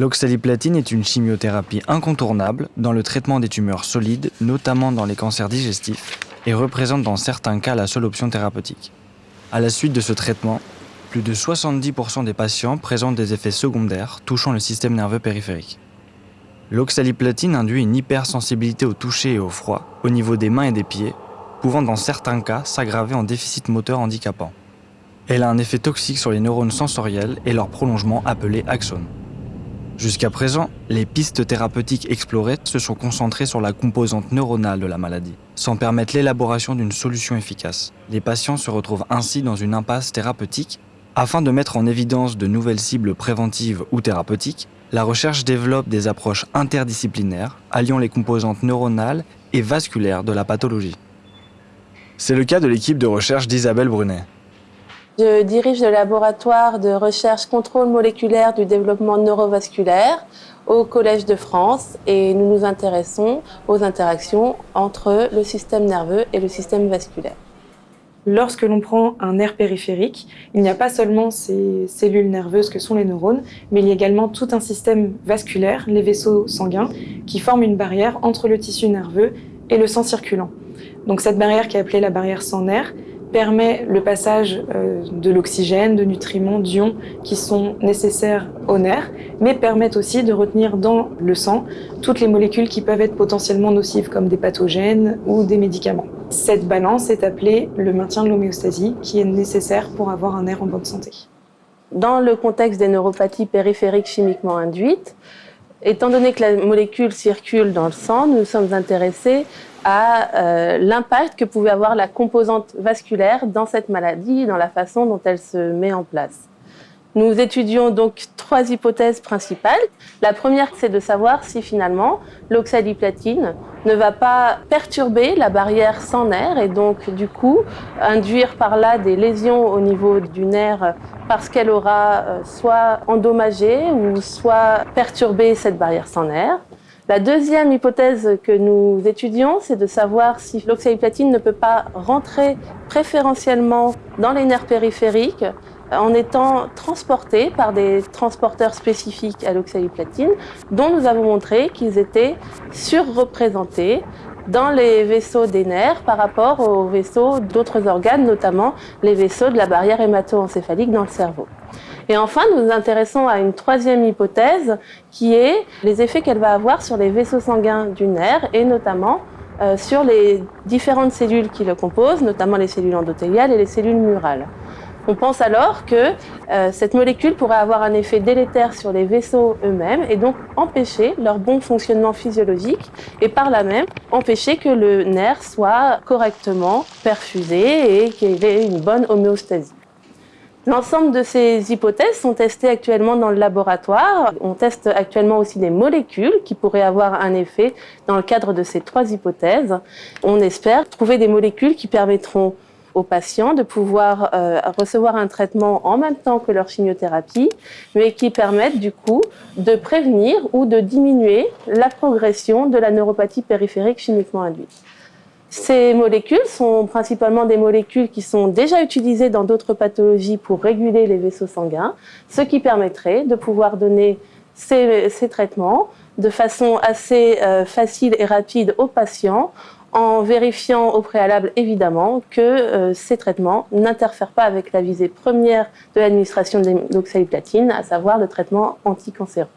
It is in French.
L'oxaliplatine est une chimiothérapie incontournable dans le traitement des tumeurs solides, notamment dans les cancers digestifs, et représente dans certains cas la seule option thérapeutique. À la suite de ce traitement, plus de 70% des patients présentent des effets secondaires touchant le système nerveux périphérique. L'oxaliplatine induit une hypersensibilité au toucher et au froid, au niveau des mains et des pieds, pouvant dans certains cas s'aggraver en déficit moteur handicapant. Elle a un effet toxique sur les neurones sensoriels et leur prolongement appelé axone. Jusqu'à présent, les pistes thérapeutiques explorées se sont concentrées sur la composante neuronale de la maladie, sans permettre l'élaboration d'une solution efficace. Les patients se retrouvent ainsi dans une impasse thérapeutique. Afin de mettre en évidence de nouvelles cibles préventives ou thérapeutiques, la recherche développe des approches interdisciplinaires alliant les composantes neuronales et vasculaires de la pathologie. C'est le cas de l'équipe de recherche d'Isabelle Brunet. Je dirige le laboratoire de recherche contrôle moléculaire du développement neurovasculaire au Collège de France et nous nous intéressons aux interactions entre le système nerveux et le système vasculaire. Lorsque l'on prend un nerf périphérique, il n'y a pas seulement ces cellules nerveuses que sont les neurones, mais il y a également tout un système vasculaire, les vaisseaux sanguins, qui forment une barrière entre le tissu nerveux et le sang circulant. Donc cette barrière qui est appelée la barrière sans nerf permet le passage euh, de l'oxygène, de nutriments, d'ions qui sont nécessaires aux nerfs, mais permettent aussi de retenir dans le sang toutes les molécules qui peuvent être potentiellement nocives, comme des pathogènes ou des médicaments. Cette balance est appelée le maintien de l'homéostasie, qui est nécessaire pour avoir un nerf en bonne santé. Dans le contexte des neuropathies périphériques chimiquement induites, Étant donné que la molécule circule dans le sang, nous sommes intéressés à euh, l'impact que pouvait avoir la composante vasculaire dans cette maladie, dans la façon dont elle se met en place. Nous étudions donc trois hypothèses principales. La première, c'est de savoir si finalement l'oxaliplatine ne va pas perturber la barrière sans nerf et donc du coup induire par là des lésions au niveau du nerf parce qu'elle aura euh, soit endommagé ou soit perturbé cette barrière sans nerf. La deuxième hypothèse que nous étudions, c'est de savoir si l'oxaliplatine ne peut pas rentrer préférentiellement dans les nerfs périphériques en étant transportés par des transporteurs spécifiques à l'oxaliplatine, dont nous avons montré qu'ils étaient surreprésentés dans les vaisseaux des nerfs par rapport aux vaisseaux d'autres organes, notamment les vaisseaux de la barrière hémato-encéphalique dans le cerveau. Et enfin, nous nous intéressons à une troisième hypothèse qui est les effets qu'elle va avoir sur les vaisseaux sanguins du nerf et notamment euh, sur les différentes cellules qui le composent, notamment les cellules endothéliales et les cellules murales. On pense alors que euh, cette molécule pourrait avoir un effet délétère sur les vaisseaux eux-mêmes et donc empêcher leur bon fonctionnement physiologique et par là même empêcher que le nerf soit correctement perfusé et qu'il ait une bonne homéostasie. L'ensemble de ces hypothèses sont testées actuellement dans le laboratoire. On teste actuellement aussi des molécules qui pourraient avoir un effet dans le cadre de ces trois hypothèses. On espère trouver des molécules qui permettront aux patients de pouvoir euh, recevoir un traitement en même temps que leur chimiothérapie, mais qui permettent du coup de prévenir ou de diminuer la progression de la neuropathie périphérique chimiquement induite. Ces molécules sont principalement des molécules qui sont déjà utilisées dans d'autres pathologies pour réguler les vaisseaux sanguins, ce qui permettrait de pouvoir donner ces, traitements de façon assez euh, facile et rapide aux patients en vérifiant au préalable évidemment que euh, ces traitements n'interfèrent pas avec la visée première de l'administration de l'oxaliplatine, à savoir le traitement anticancéreux.